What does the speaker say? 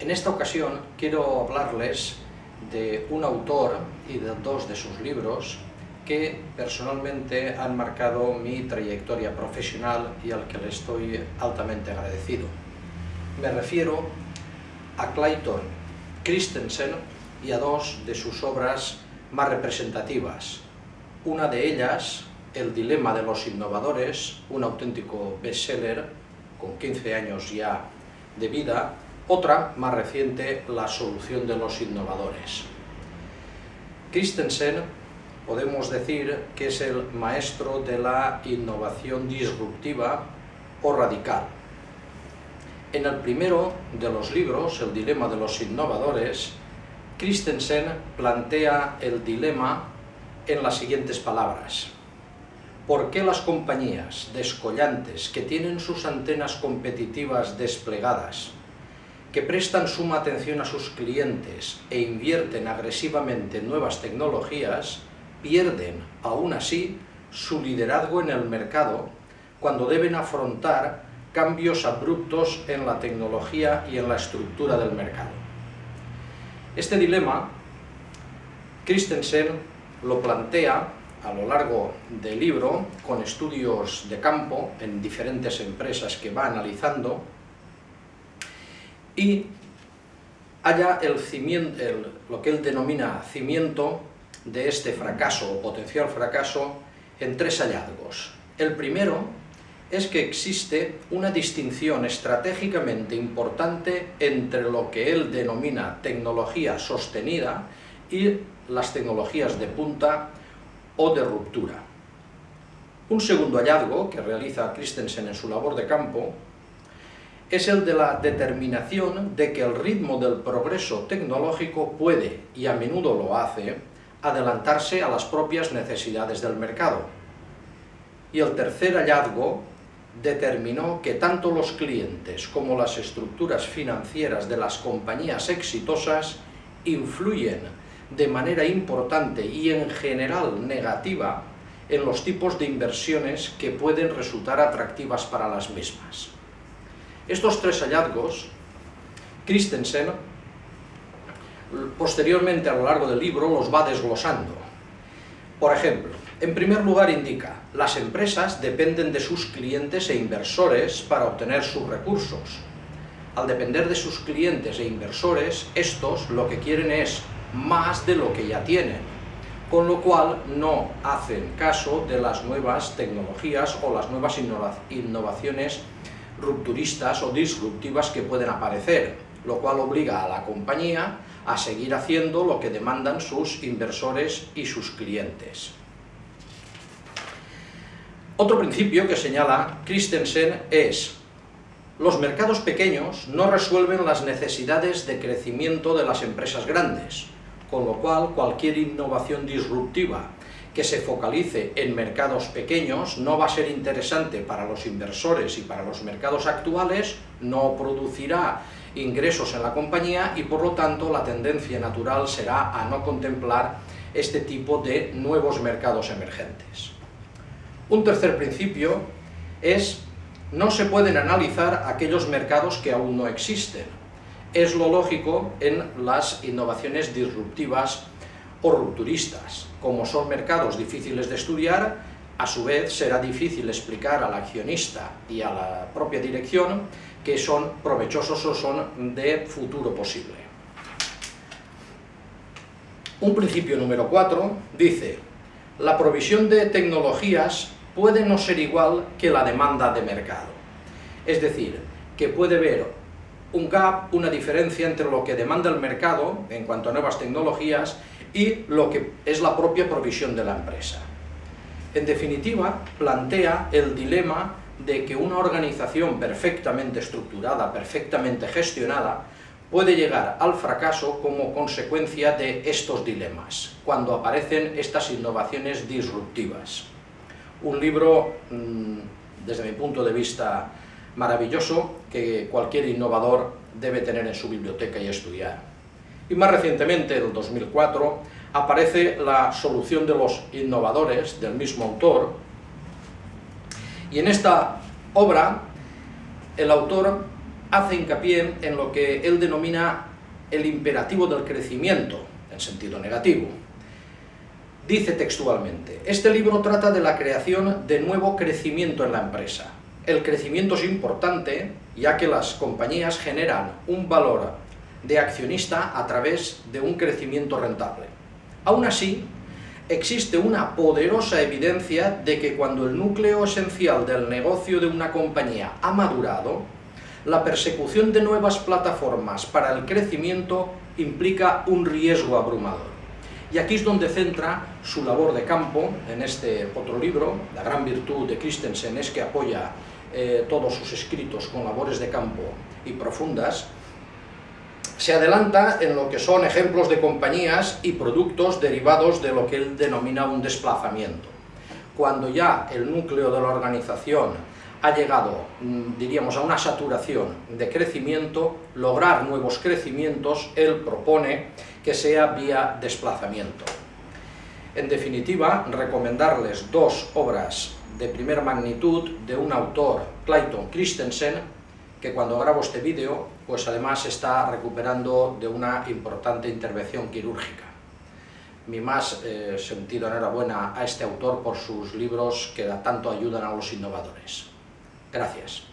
En esta ocasión quiero hablarles de un autor y de dos de sus libros que personalmente han marcado mi trayectoria profesional y al que le estoy altamente agradecido. Me refiero a Clayton Christensen y a dos de sus obras más representativas. Una de ellas, El dilema de los innovadores, un auténtico bestseller con 15 años ya de vida, otra, más reciente, La solución de los innovadores. Christensen podemos decir que es el maestro de la innovación disruptiva o radical. En el primero de los libros, El dilema de los innovadores, Christensen plantea el dilema en las siguientes palabras. ¿Por qué las compañías descollantes que tienen sus antenas competitivas desplegadas que prestan suma atención a sus clientes e invierten agresivamente en nuevas tecnologías, pierden, aún así, su liderazgo en el mercado cuando deben afrontar cambios abruptos en la tecnología y en la estructura del mercado. Este dilema, Christensen lo plantea a lo largo del libro con estudios de campo en diferentes empresas que va analizando y haya el cimiento, lo que él denomina cimiento de este fracaso o potencial fracaso en tres hallazgos. El primero es que existe una distinción estratégicamente importante entre lo que él denomina tecnología sostenida y las tecnologías de punta o de ruptura. Un segundo hallazgo que realiza Christensen en su labor de campo es el de la determinación de que el ritmo del progreso tecnológico puede, y a menudo lo hace, adelantarse a las propias necesidades del mercado. Y el tercer hallazgo determinó que tanto los clientes como las estructuras financieras de las compañías exitosas influyen de manera importante y en general negativa en los tipos de inversiones que pueden resultar atractivas para las mismas. Estos tres hallazgos, Christensen, posteriormente a lo largo del libro, los va desglosando. Por ejemplo, en primer lugar indica, las empresas dependen de sus clientes e inversores para obtener sus recursos. Al depender de sus clientes e inversores, estos lo que quieren es más de lo que ya tienen, con lo cual no hacen caso de las nuevas tecnologías o las nuevas innovaciones rupturistas o disruptivas que pueden aparecer, lo cual obliga a la compañía a seguir haciendo lo que demandan sus inversores y sus clientes. Otro principio que señala Christensen es los mercados pequeños no resuelven las necesidades de crecimiento de las empresas grandes, con lo cual cualquier innovación disruptiva que se focalice en mercados pequeños no va a ser interesante para los inversores y para los mercados actuales, no producirá ingresos en la compañía y por lo tanto la tendencia natural será a no contemplar este tipo de nuevos mercados emergentes. Un tercer principio es no se pueden analizar aquellos mercados que aún no existen. Es lo lógico en las innovaciones disruptivas o rupturistas. Como son mercados difíciles de estudiar, a su vez será difícil explicar al accionista y a la propia dirección que son provechosos o son de futuro posible. Un principio número 4 dice, la provisión de tecnologías puede no ser igual que la demanda de mercado. Es decir, que puede haber un gap, una diferencia entre lo que demanda el mercado en cuanto a nuevas tecnologías y lo que es la propia provisión de la empresa. En definitiva, plantea el dilema de que una organización perfectamente estructurada, perfectamente gestionada, puede llegar al fracaso como consecuencia de estos dilemas, cuando aparecen estas innovaciones disruptivas. Un libro, mm, desde mi punto de vista, maravilloso, que cualquier innovador debe tener en su biblioteca y estudiar. Y más recientemente, en el 2004, aparece la solución de los innovadores del mismo autor, y en esta obra el autor hace hincapié en lo que él denomina el imperativo del crecimiento, en sentido negativo. Dice textualmente, este libro trata de la creación de nuevo crecimiento en la empresa. El crecimiento es importante, ya que las compañías generan un valor de accionista a través de un crecimiento rentable. Aún así, existe una poderosa evidencia de que cuando el núcleo esencial del negocio de una compañía ha madurado, la persecución de nuevas plataformas para el crecimiento implica un riesgo abrumador. Y aquí es donde centra su labor de campo, en este otro libro, La gran virtud de Christensen es que apoya eh, todos sus escritos con labores de campo y profundas, se adelanta en lo que son ejemplos de compañías y productos derivados de lo que él denomina un desplazamiento. Cuando ya el núcleo de la organización ha llegado, mm, diríamos, a una saturación de crecimiento, lograr nuevos crecimientos, él propone que sea vía desplazamiento. En definitiva, recomendarles dos obras de primera magnitud de un autor, Clayton Christensen, que cuando grabo este vídeo, pues además está recuperando de una importante intervención quirúrgica. Mi más eh, sentido enhorabuena a este autor por sus libros que tanto ayudan a los innovadores. Gracias.